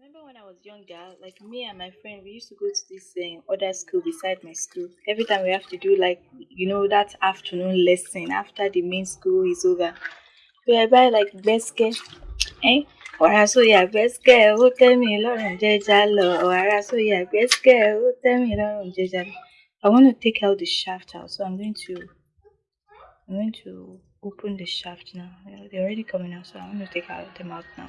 remember when I was younger, like me and my friend, we used to go to this um, other school beside my school. Every time we have to do like, you know, that afternoon lesson after the main school is over. We buy like biscuit, eh? Wàrà sóyà gbẹ́sìkẹ́ ó tẹ́ mi lọ́rùn jẹ́já lọ. Wàrà sóyà gbẹ́sìkẹ́ ó tẹ́ mi lọ́rùn jẹ́já lọ. I want to take out the shaft out, so I'm going to I'm going to open the shaft now. They're already coming out, so I'm going to take out them out now.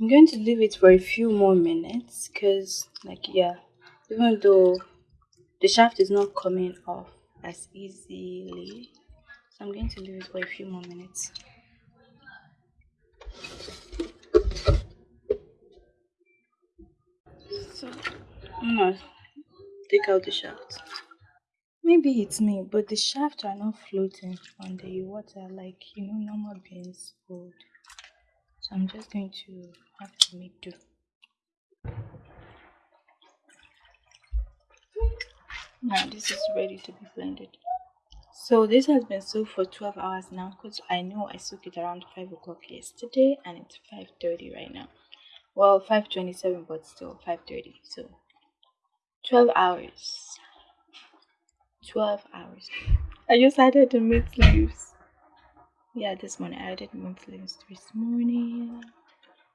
I'm going to leave it for a few more minutes because, like, yeah, even though the shaft is not coming off as easily, so I'm going to leave it for a few more minutes. So I'm take out the shaft. Maybe it's me, but the shafts are not floating on the water like you know normal beans would. So I'm just going to have to make do. Now this is ready to be blended. So this has been soaked for 12 hours now because I know I soaked it around 5 o'clock yesterday and it's 5.30 right now well 527 but still 530 so 12 hours. 12 hours. I just added the mint leaves. Yeah this morning i added mint leaves this morning.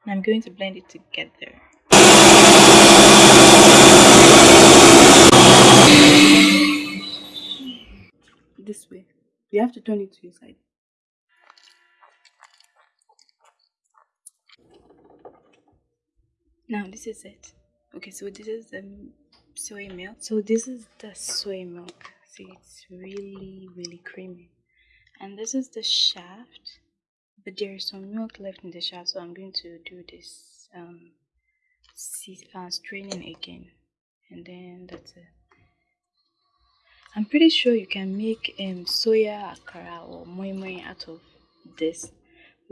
And i'm going to blend it together. This way. You have to turn it to your side. Now this is it. Okay so this is the soy milk. So this is the soy milk. See it's really really creamy. And this is the shaft but there is some milk left in the shaft so i'm going to do this um uh, straining again. And then that's it. I'm pretty sure you can make um soya akara or moi moi out of this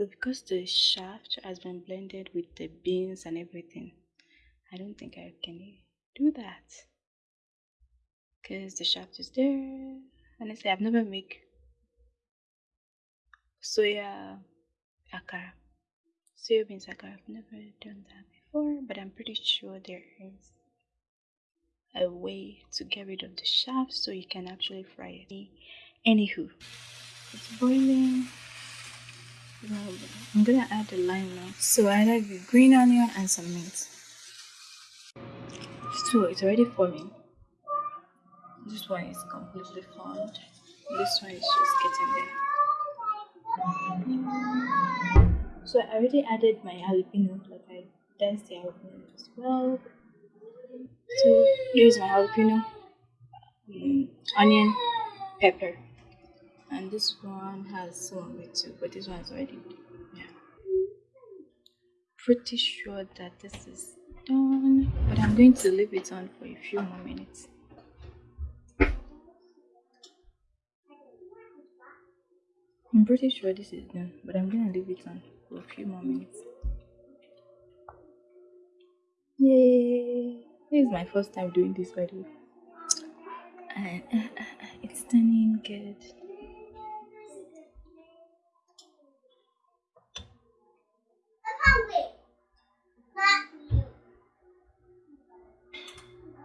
but because the shaft has been blended with the beans and everything, I don't think I can do that. Because the shaft is there. Honestly, I've never made soya akara. Soya beans akara. I've never done that before, but I'm pretty sure there is a way to get rid of the shaft so you can actually fry it. Anywho, it's boiling. I'm gonna add the lime now. So I added the green onion and some mint. So it's already forming. This one is completely formed. This one is just getting there. So I already added my jalapeno, like I diced the jalapeno as well. So here's my jalapeno, um, onion, pepper and this one has some of it too but this one is already yeah pretty sure that this is done. But i'm going to leave it on for a few more minutes. I'm pretty sure this is done but i'm gonna leave it on for a few more minutes. Yay! This is my first time doing this by the way. And uh, uh, uh, it's turning good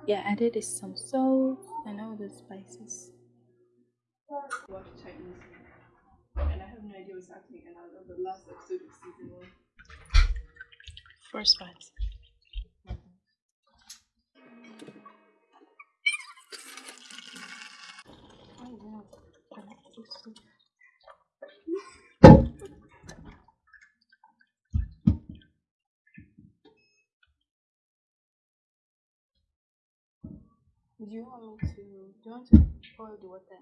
Yeah, I added some salt and all the spices. Watch Chinese, and I have no idea what's happening. And I love the last episode of season one. First part. Do you want me to? Do you want to boil the water?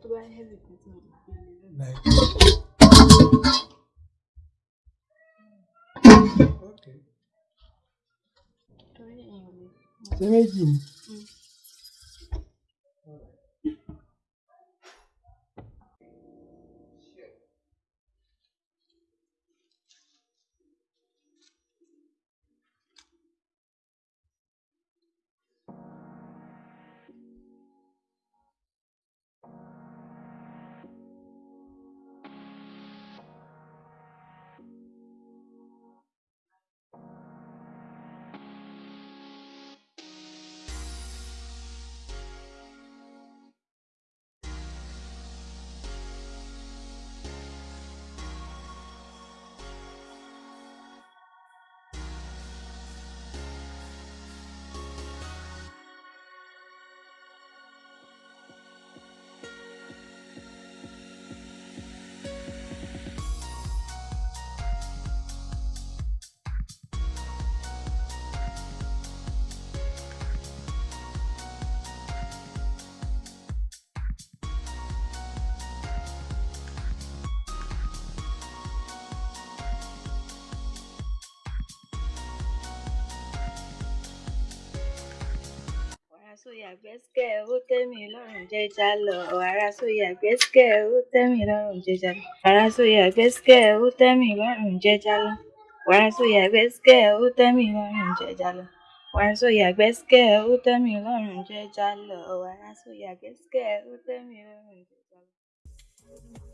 tó bá heavy kan tí mo gbé lé lónìí. Like, okay. torí èèyàn lè. Ṣé méjì ni? Mm. wàrà sóyà gbẹ́sìkẹ́ ó tẹ́mi lọ́rùn jẹ́já lọ wàrà sóyà gbẹ́sìkẹ́ ó tẹ́mi lọ́rùn jẹ́já lọ wàrà sóyà gbẹ́sìkẹ́ ó tẹ́mi lọ́rùn jẹ́já lọ wàrà sóyà gbẹ́sìkẹ́ ó tẹ́mi lọ́rùn jẹ́já lọ wàrà sóyà gbẹ́sìkẹ́ ó tẹ́mi lọ́rùn jẹ́já lọ wàrà sóyà gbẹ́sìkẹ́ ó tẹ́mi lọ́rùn jẹ́já lọ.